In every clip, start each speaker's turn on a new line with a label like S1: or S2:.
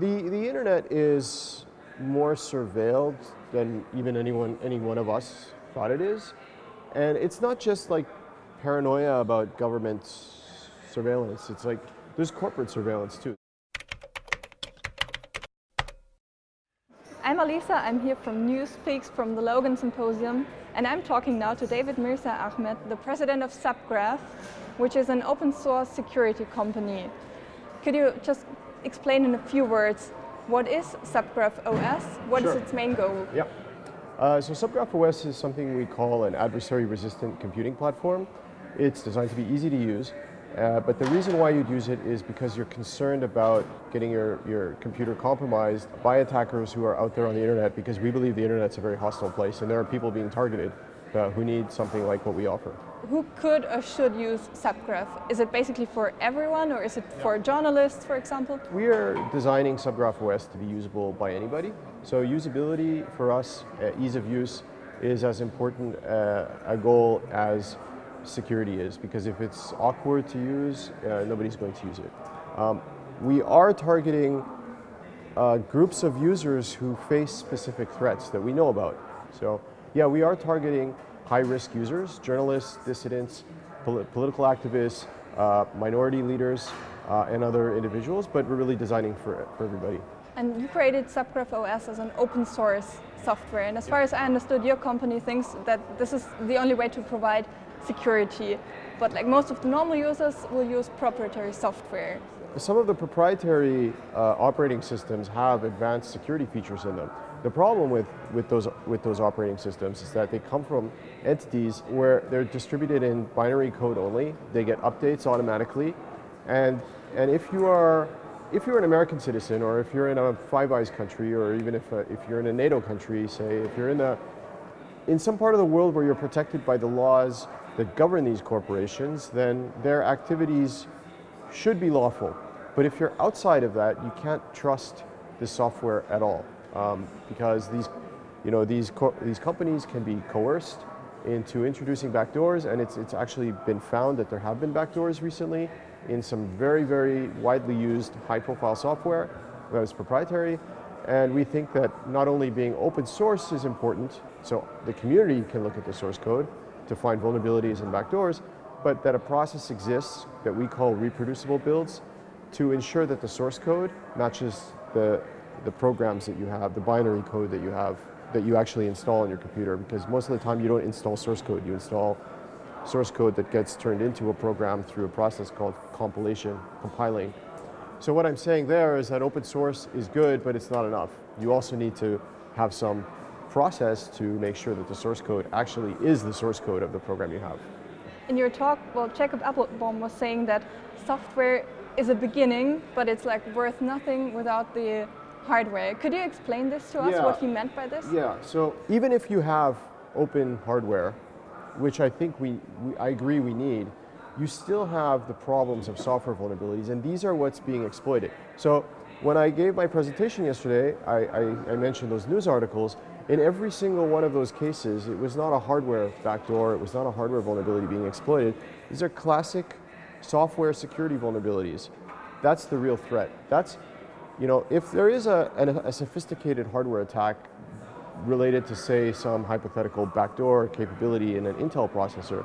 S1: The, the internet is more surveilled than even anyone, any one of us thought it is. And it's not just like paranoia about government surveillance. It's like there's corporate surveillance too.
S2: I'm Alisa, I'm here from NewsPeaks from the Logan Symposium and I'm talking now to David Mirza Ahmad, the president of Subgraph, which is an open source security company. Could you just explain in a few words what is Subgraph OS? What
S1: sure.
S2: is its main goal?
S1: Yeah. Uh, so Subgraph OS is something we call an adversary-resistant computing platform. It's designed to be easy to use, uh, but the reason why you'd use it is because you're concerned about getting your, your computer compromised by attackers who are out there on the internet because we believe the internet's a very hostile place and there are people being targeted uh, who need something like what we offer.
S2: Who could or should use Subgraph? Is it basically for everyone or is it yeah. for journalists, for example?
S1: We are designing Subgraph OS to be usable by anybody. So usability for us, uh, ease of use, is as important uh, a goal as security is because if it's awkward to use, uh, nobody's going to use it. Um, we are targeting uh, groups of users who face specific threats that we know about. So yeah, we are targeting high-risk users, journalists, dissidents, pol political activists, uh, minority leaders, uh, and other individuals, but we're really designing for, for everybody.
S2: And you created Subgraph OS as an open source software, and as far as I understood, your company thinks that this is the only way to provide security. But like most of the normal users will use proprietary software.
S1: Some of the proprietary uh, operating systems have advanced security features in them. The problem with, with, those, with those operating systems is that they come from entities where they're distributed in binary code only. They get updates automatically. And, and if you are if you're an American citizen or if you're in a Five Eyes country or even if, uh, if you're in a NATO country, say, if you're in, a, in some part of the world where you're protected by the laws that govern these corporations, then their activities should be lawful. But if you're outside of that, you can't trust the software at all um, because these, you know, these, these companies can be coerced into introducing backdoors and it's, it's actually been found that there have been backdoors recently in some very, very widely used high profile software that is proprietary. And we think that not only being open source is important, so the community can look at the source code, to find vulnerabilities and backdoors, but that a process exists that we call reproducible builds to ensure that the source code matches the, the programs that you have, the binary code that you have, that you actually install on your computer, because most of the time you don't install source code, you install source code that gets turned into a program through a process called compilation, compiling. So what I'm saying there is that open source is good, but it's not enough. You also need to have some process to make sure that the source code actually is the source code of the program you have.
S2: In your talk, well, Jacob Appelbaum was saying that software is a beginning, but it's like worth nothing without the hardware. Could you explain this to us, yeah. what he meant by this?
S1: Yeah, so even if you have open hardware, which I think we, we I agree we need, you still have the problems of software vulnerabilities, and these are what's being exploited. So when I gave my presentation yesterday, I, I, I mentioned those news articles, in every single one of those cases, it was not a hardware backdoor, it was not a hardware vulnerability being exploited. These are classic software security vulnerabilities. That's the real threat. That's, you know, if there is a, a, a sophisticated hardware attack related to, say, some hypothetical backdoor capability in an Intel processor,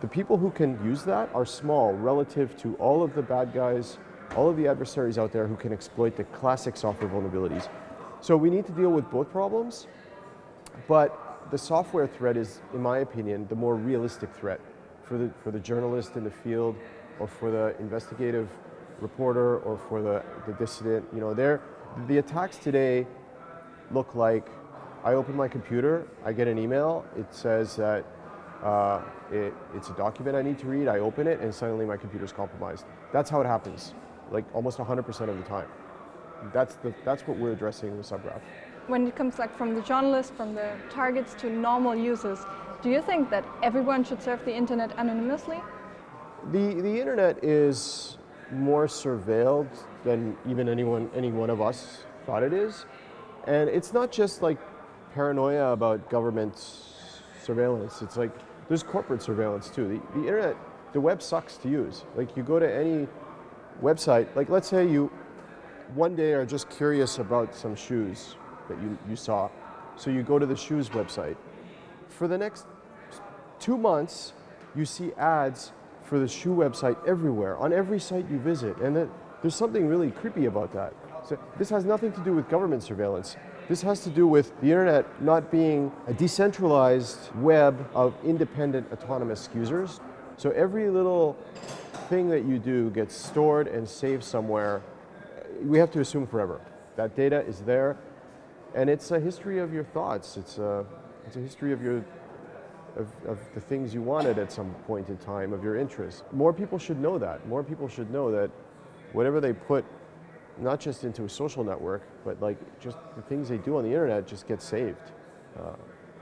S1: the people who can use that are small relative to all of the bad guys, all of the adversaries out there who can exploit the classic software vulnerabilities. So we need to deal with both problems, but the software threat is, in my opinion, the more realistic threat for the, for the journalist in the field or for the investigative reporter or for the, the dissident. You know, they're, the attacks today look like I open my computer, I get an email, it says that uh, it, it's a document I need to read, I open it, and suddenly my computer's compromised. That's how it happens, like almost 100% of the time. That's, the, that's what we're addressing with Subgraph
S2: when it comes like from the journalists, from the targets to normal users, do you think that everyone should surf the internet anonymously?
S1: The, the internet is more surveilled than even anyone, any one of us thought it is. And it's not just like paranoia about government surveillance. It's like there's corporate surveillance too. The, the internet, the web sucks to use. Like you go to any website, like let's say you one day are just curious about some shoes that you, you saw. So you go to the shoes website. For the next two months, you see ads for the shoe website everywhere, on every site you visit. And that, there's something really creepy about that. So this has nothing to do with government surveillance. This has to do with the internet not being a decentralized web of independent autonomous users. So every little thing that you do gets stored and saved somewhere. We have to assume forever. That data is there, and it's a history of your thoughts. It's a, it's a history of your of, of, the things you wanted at some point in time, of your interests. More people should know that. More people should know that whatever they put, not just into a social network, but like just the things they do on the internet just get saved uh,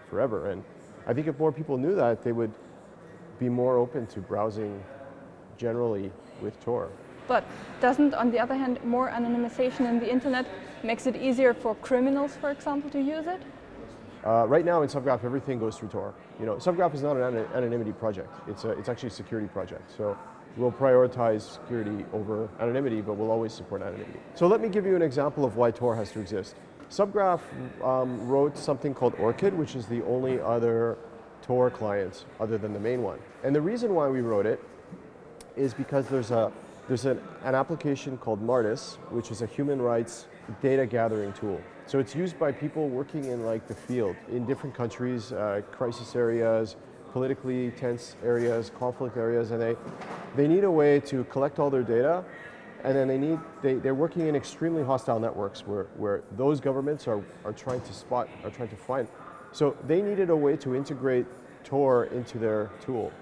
S1: forever. And I think if more people knew that, they would be more open to browsing generally with Tor.
S2: But doesn't, on the other hand, more anonymization in the internet makes it easier for criminals, for example, to use it?
S1: Uh, right now in Subgraph, everything goes through Tor. You know, Subgraph is not an anonymity project. It's, a, it's actually a security project. So we'll prioritize security over anonymity, but we'll always support anonymity. So let me give you an example of why Tor has to exist. Subgraph um, wrote something called Orchid, which is the only other Tor client other than the main one. And the reason why we wrote it is because there's a there's an, an application called Martus, which is a human rights data gathering tool. So it's used by people working in like the field in different countries, uh, crisis areas, politically tense areas, conflict areas, and they, they need a way to collect all their data and then they need, they, they're working in extremely hostile networks where, where those governments are, are trying to spot, are trying to find. So they needed a way to integrate Tor into their tool.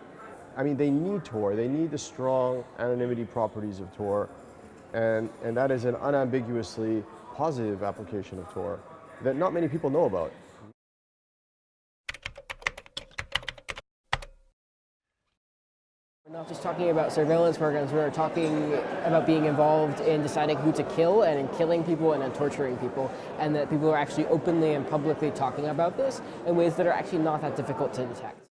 S1: I mean, they need Tor. They need the strong anonymity properties of Tor. And, and that is an unambiguously positive application of Tor that not many people know about.
S3: We're not just talking about surveillance programs, we're talking about being involved in deciding who to kill and in killing people and in torturing people, and that people are actually openly and publicly talking about this in ways that are actually not that difficult to detect.